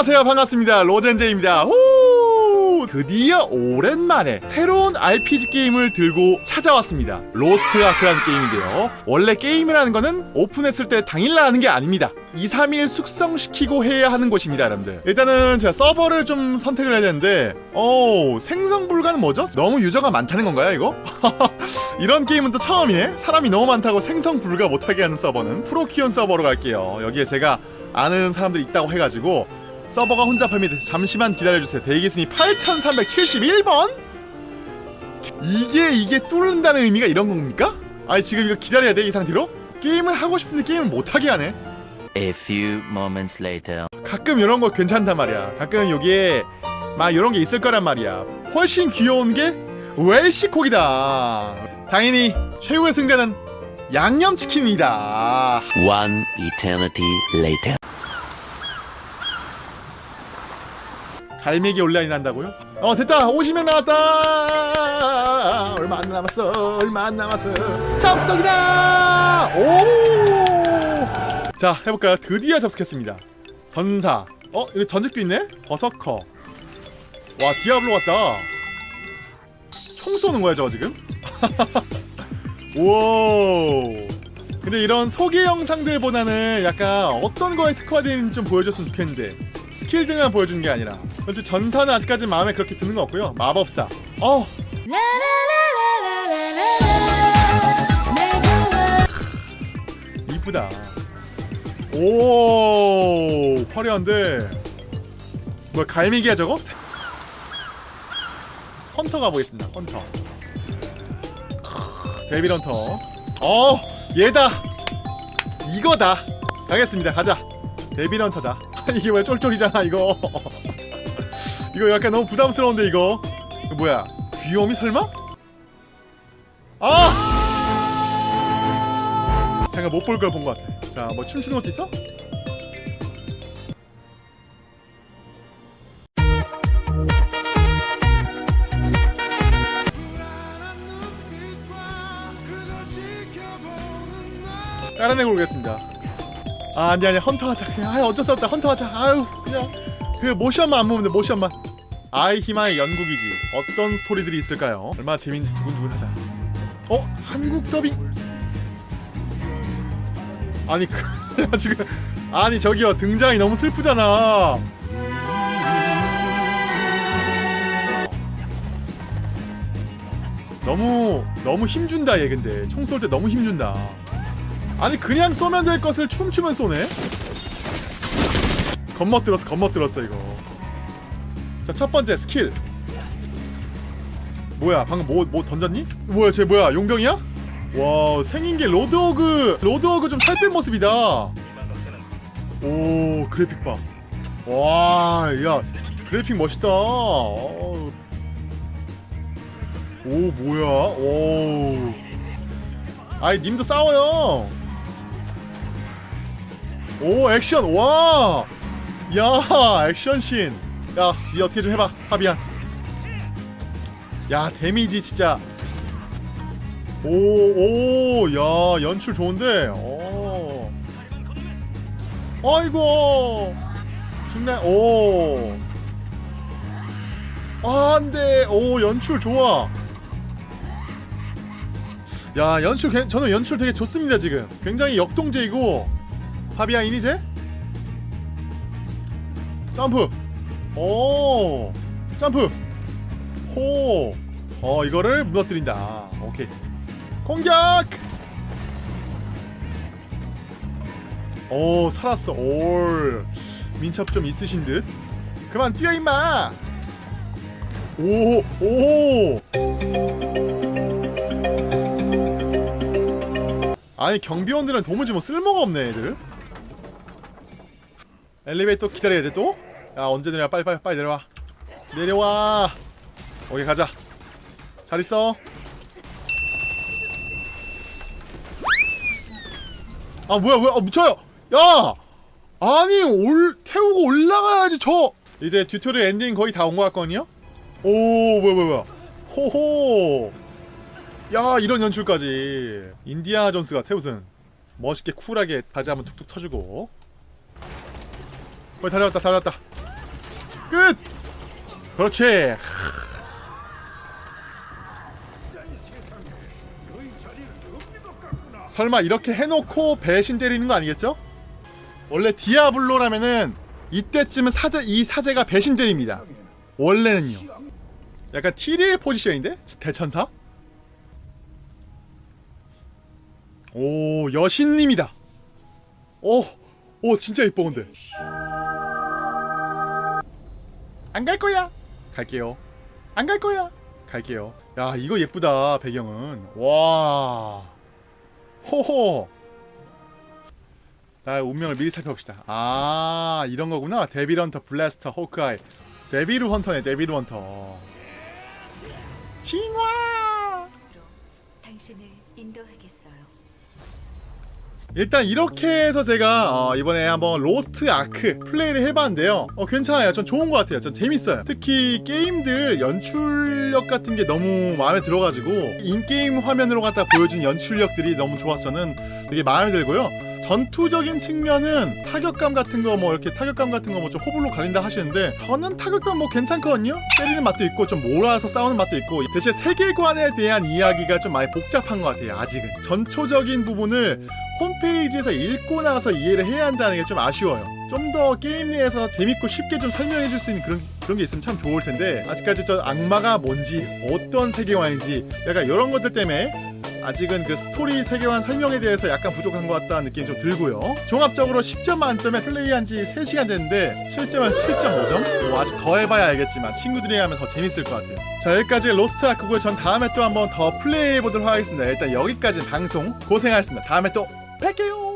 안녕하세요. 반갑습니다. 로젠제입니다. 후 드디어 오랜만에 새로운 RPG 게임을 들고 찾아왔습니다. 로스트 아크라는 게임인데요. 원래 게임이라는 거는 오픈했을 때 당일날 하는 게 아닙니다. 2, 3일 숙성시키고 해야 하는 것입니다 여러분들. 일단은 제가 서버를 좀 선택을 해야 되는데 오 생성 불가는 뭐죠? 너무 유저가 많다는 건가요 이거? 이런 게임은 또 처음이네. 사람이 너무 많다고 생성 불가 못하게 하는 서버는 프로키온 서버로 갈게요. 여기에 제가 아는 사람들이 있다고 해가지고 서버가 혼자 팝니다 잠시만 기다려주세요 대기순위 8371번? 이게 이게 뚫는다는 의미가 이런 겁니까? 아니 지금 이거 기다려야 돼 이 상태로? 게임을 하고 싶은데 게임을 못하게 하네 A few moments later. 가끔 이런 거 괜찮단 말이야 가끔 여기에 막 이런 게 있을 거란 말이야 훨씬 귀여운 게 웰시콕이다 당연히 최후의 승자는 양념치킨이다 One eternity later. 갈매기 온라인 한다고요? 어 됐다. 50명 남았다. 얼마 안 남았어. 얼마 안 남았어. 접속이다. 오자 해볼까요? 드디어 접속했습니다. 전사. 어 여기 전직도 있네? 버서커. 와 디아블로 같다. 총 쏘는 거야 저거 지금? 오 근데 이런 소개 영상들보다는 약간 어떤 거에 특화되어 있는지 좀 보여줬으면 좋겠는데 스킬 등만 보여주는 게 아니라 그렇지 전사는 아직까지 마음에 그렇게 드는 거 없고요. 마법사. 어! 이쁘다. 오! 화려한데? 뭐야 갈매기야 저거? 헌터 가보겠습니다 헌터. 데빌 헌터. 어! 얘다! 이거다! 가겠습니다. 가자. 데빌 헌터다 이게 왜 쫄쫄이잖아 이거 이거 약간 너무 부담스러운데 이거 뭐야 귀요미 설마? 아! 잠깐 못 볼 걸 본 것 같아 자뭐 춤추는 것도 있어? 깔아내고 오겠습니다 아 아니 아니 헌터 하자. 아 어쩔 수 없다. 헌터 하자. 아유 그냥. 그 모션만 안 보면 돼 모션만. 아이 히마의 연국이지. 어떤 스토리들이 있을까요? 얼마나 재밌는지 두근두근하다. 어? 한국 더빙? 아니 그 야, 지금 아니 저기요. 등장이 너무 슬프잖아. 너무 너무 힘준다 얘 근데. 총 쏠 때 너무 힘준다 아니 그냥 쏘면 될 것을 춤추면 쏘네. 겁먹들었어 겁먹들었어 이거. 자 첫번째 스킬. 뭐야 방금 뭐, 뭐 던졌니? 뭐야 쟤 뭐야 용병이야? 와 생긴게 로드호그 로드호그 좀 살뺀 모습이다. 오 그래픽 봐 와 야 그래픽 멋있다. 어. 오 뭐야? 오. 아이 님도 싸워요 오 액션. 와! 야 액션씬. 야이 어떻게 좀 해봐 파비안. 야 데미지 진짜. 오오야 연출 좋은데. 오. 아이고. 죽네 오. 아, 안돼. 오 연출 좋아. 야 연출 괜- 저는 연출 되게 좋습니다 지금. 굉장히 역동적이고 파비안 이니제? 점프. 오. 점프. 호 어 이거를 무너뜨린다. 오케이. 공격! 오 살았어. 올. 민첩 좀 있으신 듯. 그만 뛰어 임마! 오 오. 아니 경비원들은 도무지 뭐 쓸모가 없네 애들 엘리베이터 기다려야 돼 또? 야 언제 내려 빨리 빨리 빨리 내려와. 내려와. 오케이 가자. 잘 있어. 아 뭐야 뭐야? 아 미쳐요. 야! 아니 올 태우고 올라가야지 저! 이제 튜토리얼 엔딩 거의 다 온 것 같거든요? 오 뭐야 뭐야 뭐야? 호호! 야 이런 연출까지. 인디아나 존스 같아 무슨. 멋있게 쿨하게 바지 한번 툭툭 터주고 거의 다 잡았다 다 잡았다 끝 그렇지 설마 이렇게 해놓고 배신 때리는 거 아니겠죠? 원래 디아블로라면은 이때쯤은 사제 이 사제가 배신 때립니다. 원래는요. 약간 티리엘 포지션인데 대천사? 오 여신님이다. 오, 오 진짜 이뻐 근데. 안 갈 거야. 갈게요. 안 갈 거야. 갈게요. 야 이거 예쁘다 배경은. 와. 호호. 나의 운명을 미리 살펴봅시다. 아 이런 거구나. 데빌 헌터, 블래스터, 호크아이. 데빌 헌터네. 데빌 헌터. 칭화. 당신을 인도하겠어요. 일단 이렇게 해서 제가 어, 이번에 한번 로스트 아크 플레이를 해봤는데요. 어, 괜찮아요. 전 좋은 것 같아요. 전 재밌어요. 특히 게임들 연출력 같은 게 너무 마음에 들어가지고 in-game 화면으로 갖다 보여준 연출력들이 너무 좋아서 저는 되게 마음에 들고요 전투적인 측면은 타격감 같은 거 뭐 이렇게 타격감 같은 거 뭐 좀 호불호 갈린다 하시는데 저는 타격감 뭐 괜찮거든요 때리는 맛도 있고 좀 몰아서 싸우는 맛도 있고 대신 세계관에 대한 이야기가 좀 많이 복잡한 것 같아요 아직은 전초적인 부분을 홈페이지에서 읽고 나서 이해를 해야 한다는 게 좀 아쉬워요. 좀 더 게임 내에서 재밌고 쉽게 좀 설명해 줄 수 있는 그런 그런 게 있으면 참 좋을 텐데 아직까지 저 악마가 뭔지 어떤 세계관인지 약간 이런 것들 때문에 아직은 그 스토리 세계관 설명에 대해서 약간 부족한 것 같다는 느낌이 좀 들고요. 종합적으로 10점 만점에 플레이한 지 3시간 됐는데 실점은 7.5점? 뭐 아직 더 해봐야 알겠지만 친구들이랑 하면 더 재밌을 것 같아요. 자 여기까지 로스트 아크고요. 전 다음에 또 한번 더 플레이해 보도록 하겠습니다. 일단 여기까지 방송 고생하셨습니다. 다음에 또 뵐게요.